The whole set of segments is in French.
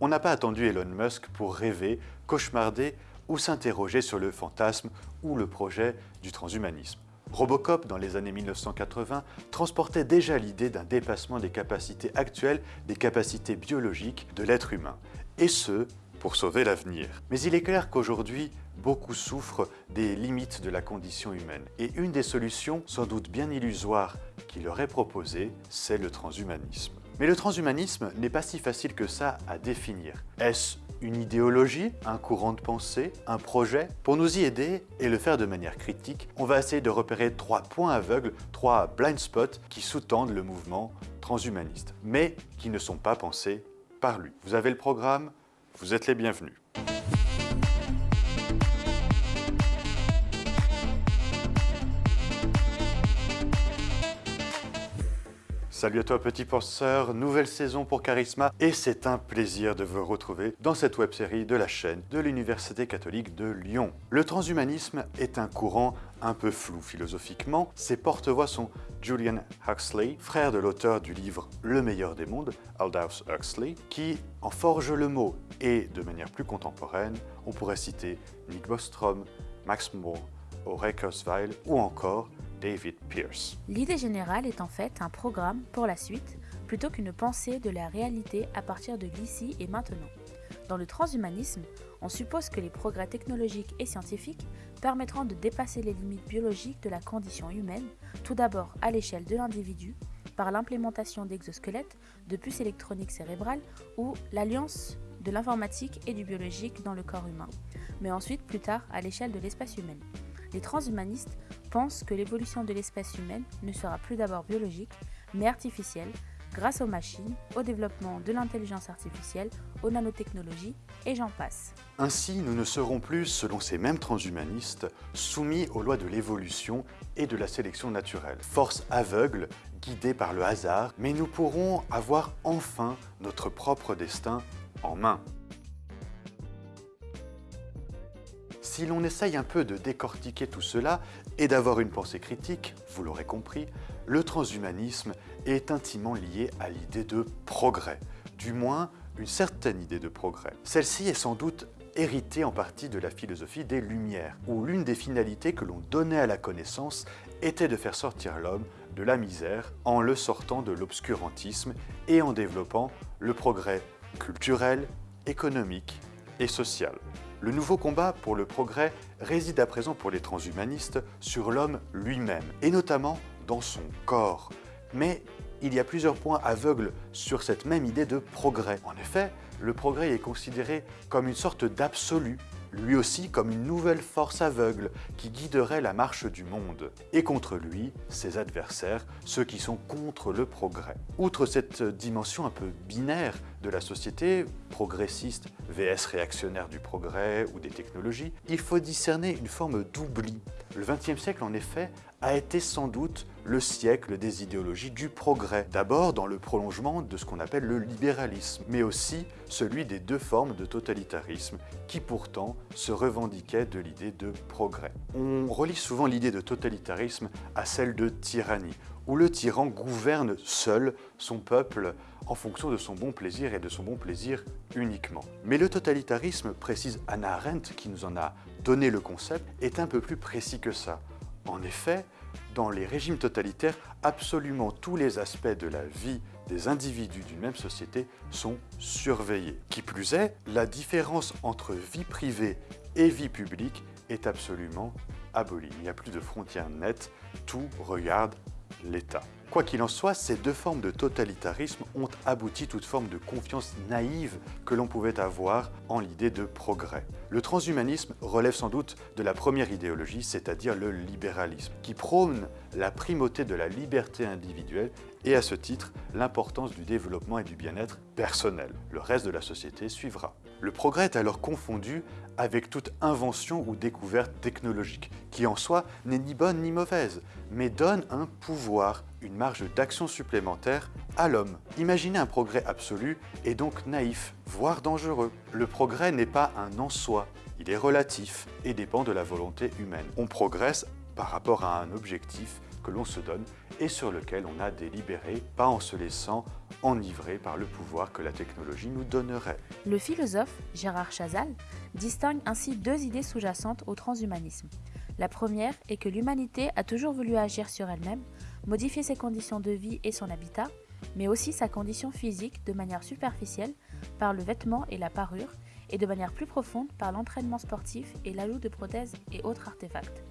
On n'a pas attendu Elon Musk pour rêver, cauchemarder ou s'interroger sur le fantasme ou le projet du transhumanisme. Robocop, dans les années 1980, transportait déjà l'idée d'un dépassement des capacités actuelles, des capacités biologiques de l'être humain, et ce, pour sauver l'avenir. Mais il est clair qu'aujourd'hui, beaucoup souffrent des limites de la condition humaine. Et une des solutions, sans doute bien illusoire, qu'il leur est proposée, c'est le transhumanisme. Mais le transhumanisme n'est pas si facile que ça à définir. Est-ce une idéologie, un courant de pensée, un projet? Pour nous y aider et le faire de manière critique, on va essayer de repérer trois points aveugles, trois blind spots qui sous-tendent le mouvement transhumaniste, mais qui ne sont pas pensés par lui. Vous avez le programme, vous êtes les bienvenus. Salut à toi petit penseur, nouvelle saison pour Charisma et c'est un plaisir de vous retrouver dans cette web-série de la chaîne de l'Université catholique de Lyon. Le transhumanisme est un courant un peu flou philosophiquement. Ses porte-voix sont Julian Huxley, frère de l'auteur du livre Le meilleur des mondes, Aldous Huxley, qui en forge le mot et de manière plus contemporaine, on pourrait citer Nick Bostrom, Max Moore, Auré Kurzweil ou encore David Pierce. L'idée générale est en fait un programme pour la suite, plutôt qu'une pensée de la réalité à partir de l'ici et maintenant. Dans le transhumanisme, on suppose que les progrès technologiques et scientifiques permettront de dépasser les limites biologiques de la condition humaine, tout d'abord à l'échelle de l'individu, par l'implémentation d'exosquelettes, de puces électroniques cérébrales ou l'alliance de l'informatique et du biologique dans le corps humain, mais ensuite plus tard à l'échelle de l'espace humain. Les transhumanistes pensent que l'évolution de l'espèce humaine ne sera plus d'abord biologique, mais artificielle, grâce aux machines, au développement de l'intelligence artificielle, aux nanotechnologies, et j'en passe. Ainsi, nous ne serons plus, selon ces mêmes transhumanistes, soumis aux lois de l'évolution et de la sélection naturelle. Force aveugle, guidée par le hasard, mais nous pourrons avoir enfin notre propre destin en main. Si l'on essaye un peu de décortiquer tout cela et d'avoir une pensée critique, vous l'aurez compris, le transhumanisme est intimement lié à l'idée de progrès, du moins une certaine idée de progrès. Celle-ci est sans doute héritée en partie de la philosophie des Lumières, où l'une des finalités que l'on donnait à la connaissance était de faire sortir l'homme de la misère en le sortant de l'obscurantisme et en développant le progrès culturel, économique et social. Le nouveau combat pour le progrès réside à présent pour les transhumanistes sur l'homme lui-même, et notamment dans son corps. Mais il y a plusieurs points aveugles sur cette même idée de progrès. En effet, le progrès est considéré comme une sorte d'absolu lui aussi comme une nouvelle force aveugle qui guiderait la marche du monde. Et contre lui, ses adversaires, ceux qui sont contre le progrès. Outre cette dimension un peu binaire de la société, progressiste vs réactionnaire du progrès ou des technologies, il faut discerner une forme d'oubli. Le XXe siècle, en effet, a été sans doute le siècle des idéologies du progrès. D'abord dans le prolongement de ce qu'on appelle le libéralisme, mais aussi celui des deux formes de totalitarisme qui pourtant se revendiquaient de l'idée de progrès. On relie souvent l'idée de totalitarisme à celle de tyrannie, où le tyran gouverne seul son peuple en fonction de son bon plaisir et de son bon plaisir uniquement. Mais le totalitarisme, précise Anna Arendt qui nous en a donné le concept, est un peu plus précis que ça. En effet, dans les régimes totalitaires, absolument tous les aspects de la vie des individus d'une même société sont surveillés. Qui plus est, la différence entre vie privée et vie publique est absolument abolie. Il n'y a plus de frontières nettes, tout regarde l'État. Quoi qu'il en soit, ces deux formes de totalitarisme ont abouti toute forme de confiance naïve que l'on pouvait avoir en l'idée de progrès. Le transhumanisme relève sans doute de la première idéologie, c'est-à-dire le libéralisme, qui prône la primauté de la liberté individuelle et à ce titre l'importance du développement et du bien-être personnel. Le reste de la société suivra. Le progrès est alors confondu avec toute invention ou découverte technologique, qui en soi n'est ni bonne ni mauvaise, mais donne un pouvoir, une marge d'action supplémentaire à l'homme. Imaginer un progrès absolu est donc naïf, voire dangereux. Le progrès n'est pas un en soi, il est relatif et dépend de la volonté humaine. On progresse par rapport à un objectif que l'on se donne et sur lequel on a délibéré, pas en se laissant enivrer par le pouvoir que la technologie nous donnerait. Le philosophe Gérard Chazal distingue ainsi deux idées sous-jacentes au transhumanisme. La première est que l'humanité a toujours voulu agir sur elle-même, modifier ses conditions de vie et son habitat, mais aussi sa condition physique de manière superficielle par le vêtement et la parure, et de manière plus profonde par l'entraînement sportif et l'ajout de prothèses et autres artefacts.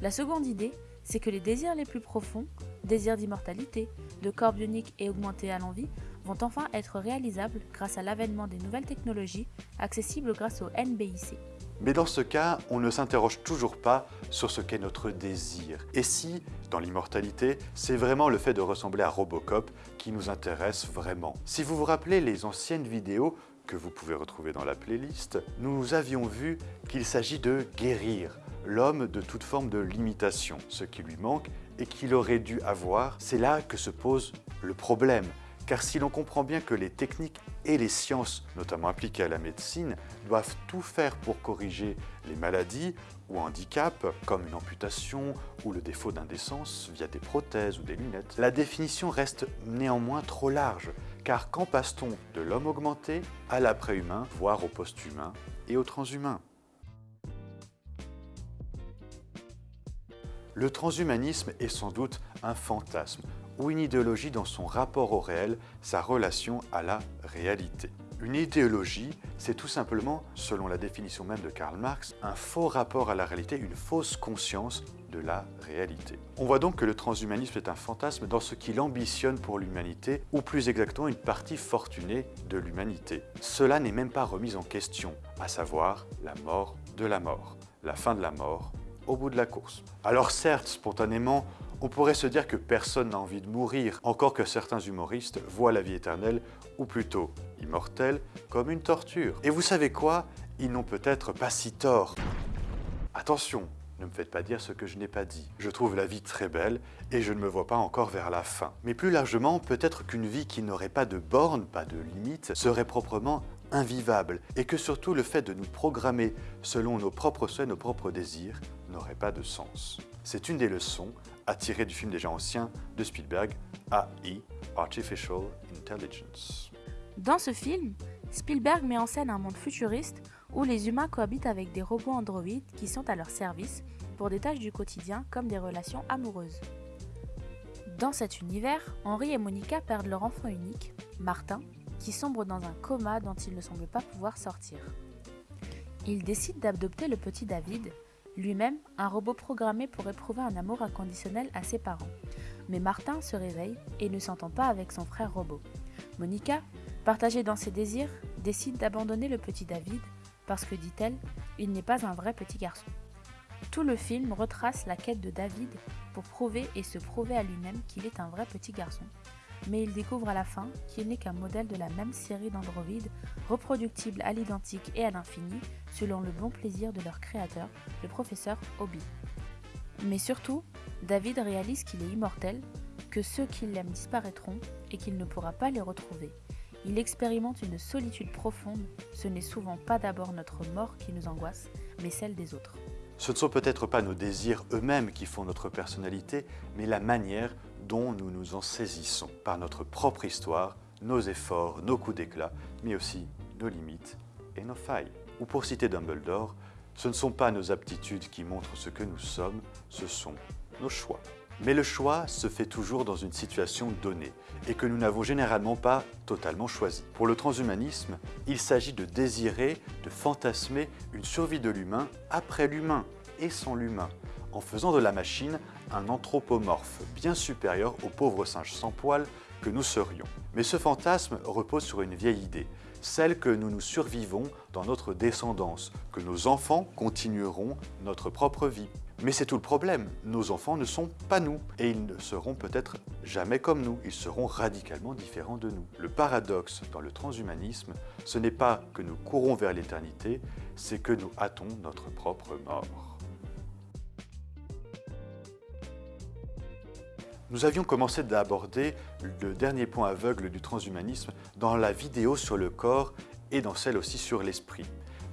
La seconde idée, c'est que les désirs les plus profonds, désirs d'immortalité, de corps bionique et augmentés à l'envie, vont enfin être réalisables grâce à l'avènement des nouvelles technologies accessibles grâce au NBIC. Mais dans ce cas, on ne s'interroge toujours pas sur ce qu'est notre désir. Et si, dans l'immortalité, c'est vraiment le fait de ressembler à Robocop qui nous intéresse vraiment? Si vous vous rappelez les anciennes vidéos que vous pouvez retrouver dans la playlist, nous avions vu qu'il s'agit de guérir l'homme de toute forme de limitation, ce qui lui manque et qu'il aurait dû avoir. C'est là que se pose le problème. Car si l'on comprend bien que les techniques et les sciences, notamment appliquées à la médecine, doivent tout faire pour corriger les maladies ou handicaps, comme une amputation ou le défaut d'indécence via des prothèses ou des lunettes, la définition reste néanmoins trop large, car quand passe-t-on de l'homme augmenté à l'après-humain, voire au post-humain et au transhumain? Le transhumanisme est sans doute un fantasme ou une idéologie dans son rapport au réel, sa relation à la réalité. Une idéologie, c'est tout simplement, selon la définition même de Karl Marx, un faux rapport à la réalité, une fausse conscience de la réalité. On voit donc que le transhumanisme est un fantasme dans ce qu'il ambitionne pour l'humanité, ou plus exactement une partie fortunée de l'humanité. Cela n'est même pas remis en question, à savoir la mort de la mort, la fin de la mort au bout de la course. Alors certes, spontanément, on pourrait se dire que personne n'a envie de mourir, encore que certains humoristes voient la vie éternelle, ou plutôt immortelle, comme une torture. Et vous savez quoi? Ils n'ont peut-être pas si tort. Attention, ne me faites pas dire ce que je n'ai pas dit. Je trouve la vie très belle et je ne me vois pas encore vers la fin. Mais plus largement, peut-être qu'une vie qui n'aurait pas de bornes, pas de limites, serait proprement invivable et que surtout le fait de nous programmer selon nos propres souhaits, nos propres désirs, n'aurait pas de sens. C'est une des leçons à tirer du film déjà ancien de Spielberg, AI, Artificial Intelligence. Dans ce film, Spielberg met en scène un monde futuriste où les humains cohabitent avec des robots androïdes qui sont à leur service pour des tâches du quotidien comme des relations amoureuses. Dans cet univers, Henri et Monica perdent leur enfant unique, Martin, qui sombre dans un coma dont il ne semble pas pouvoir sortir. Ils décident d'adopter le petit David, lui-même un robot programmé pour éprouver un amour inconditionnel à ses parents. Mais Martin se réveille et ne s'entend pas avec son frère robot. Monica, partagée dans ses désirs, décide d'abandonner le petit David parce que, dit-elle, il n'est pas un vrai petit garçon. Tout le film retrace la quête de David pour prouver et se prouver à lui-même qu'il est un vrai petit garçon mais il découvre à la fin qu'il n'est qu'un modèle de la même série d'androïdes, reproductibles à l'identique et à l'infini, selon le bon plaisir de leur créateur, le professeur Obi. Mais surtout, David réalise qu'il est immortel, que ceux qui l'aiment disparaîtront et qu'il ne pourra pas les retrouver. Il expérimente une solitude profonde, ce n'est souvent pas d'abord notre mort qui nous angoisse, mais celle des autres. Ce ne sont peut-être pas nos désirs eux-mêmes qui font notre personnalité, mais la manière dont nous nous en saisissons par notre propre histoire, nos efforts, nos coups d'éclat, mais aussi nos limites et nos failles. Ou pour citer Dumbledore, ce ne sont pas nos aptitudes qui montrent ce que nous sommes, ce sont nos choix. Mais le choix se fait toujours dans une situation donnée et que nous n'avons généralement pas totalement choisi. Pour le transhumanisme, il s'agit de désirer, de fantasmer une survie de l'humain après l'humain et sans l'humain, en faisant de la machine un anthropomorphe bien supérieur au pauvre singe sans poils que nous serions. Mais ce fantasme repose sur une vieille idée, celle que nous nous survivons dans notre descendance, que nos enfants continueront notre propre vie. Mais c'est tout le problème, nos enfants ne sont pas nous, et ils ne seront peut-être jamais comme nous, ils seront radicalement différents de nous. Le paradoxe dans le transhumanisme, ce n'est pas que nous courons vers l'éternité, c'est que nous hâtons notre propre mort. Nous avions commencé d'aborder le dernier point aveugle du transhumanisme dans la vidéo sur le corps et dans celle aussi sur l'esprit.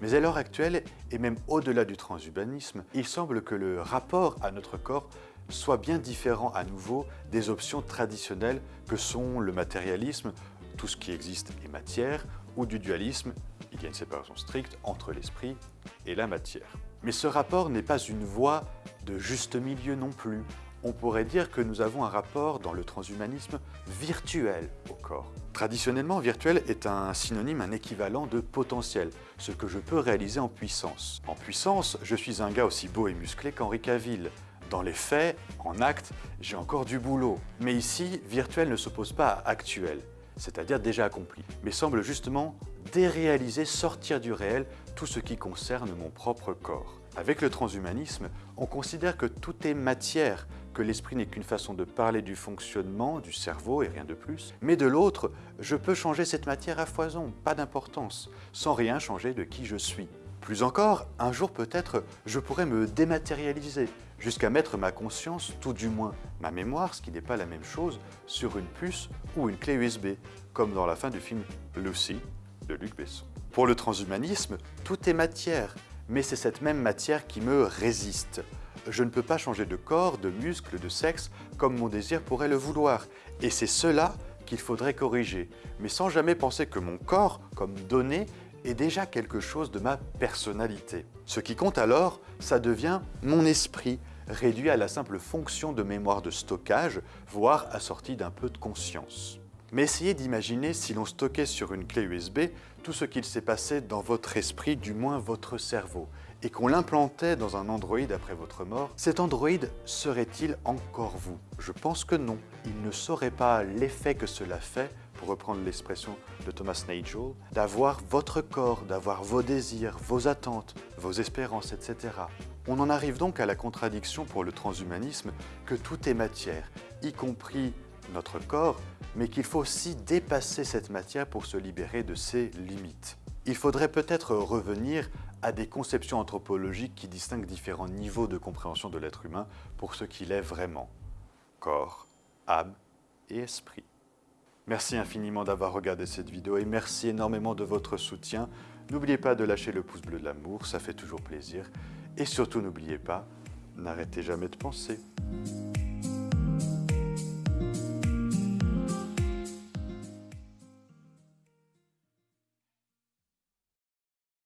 Mais à l'heure actuelle, et même au-delà du transhumanisme, il semble que le rapport à notre corps soit bien différent à nouveau des options traditionnelles que sont le matérialisme, tout ce qui existe est matière, ou du dualisme, il y a une séparation stricte entre l'esprit et la matière. Mais ce rapport n'est pas une voie de juste milieu non plus. On pourrait dire que nous avons un rapport dans le transhumanisme virtuel au corps. Traditionnellement, virtuel est un synonyme, un équivalent de potentiel, ce que je peux réaliser en puissance. En puissance, je suis un gars aussi beau et musclé qu'Henri Cavill. Dans les faits, en acte, j'ai encore du boulot. Mais ici, virtuel ne s'oppose pas à actuel, c'est-à-dire déjà accompli, mais semble justement déréaliser, sortir du réel tout ce qui concerne mon propre corps. Avec le transhumanisme, on considère que tout est matière, que l'esprit n'est qu'une façon de parler du fonctionnement du cerveau et rien de plus. Mais de l'autre, je peux changer cette matière à foison, pas d'importance, sans rien changer de qui je suis. Plus encore, un jour peut-être, je pourrais me dématérialiser, jusqu'à mettre ma conscience, tout du moins ma mémoire, ce qui n'est pas la même chose, sur une puce ou une clé USB, comme dans la fin du film Lucy de Luc Besson. Pour le transhumanisme, tout est matière, mais c'est cette même matière qui me résiste. Je ne peux pas changer de corps, de muscles, de sexe, comme mon désir pourrait le vouloir. Et c'est cela qu'il faudrait corriger, mais sans jamais penser que mon corps, comme donné, est déjà quelque chose de ma personnalité. Ce qui compte alors, ça devient mon esprit, réduit à la simple fonction de mémoire de stockage, voire assorti d'un peu de conscience. Mais essayez d'imaginer si l'on stockait sur une clé USB tout ce qu'il s'est passé dans votre esprit, du moins votre cerveau, et qu'on l'implantait dans un Android après votre mort, cet Android serait-il encore vous? Je pense que non. Il ne saurait pas l'effet que cela fait, pour reprendre l'expression de Thomas Nagel, d'avoir votre corps, d'avoir vos désirs, vos attentes, vos espérances, etc. On en arrive donc à la contradiction pour le transhumanisme que tout est matière, y compris notre corps, mais qu'il faut aussi dépasser cette matière pour se libérer de ses limites. Il faudrait peut-être revenir à des conceptions anthropologiques qui distinguent différents niveaux de compréhension de l'être humain pour ce qu'il est vraiment. Corps, âme et esprit. Merci infiniment d'avoir regardé cette vidéo et merci énormément de votre soutien. N'oubliez pas de lâcher le pouce bleu de l'amour, ça fait toujours plaisir. Et surtout n'oubliez pas, n'arrêtez jamais de penser.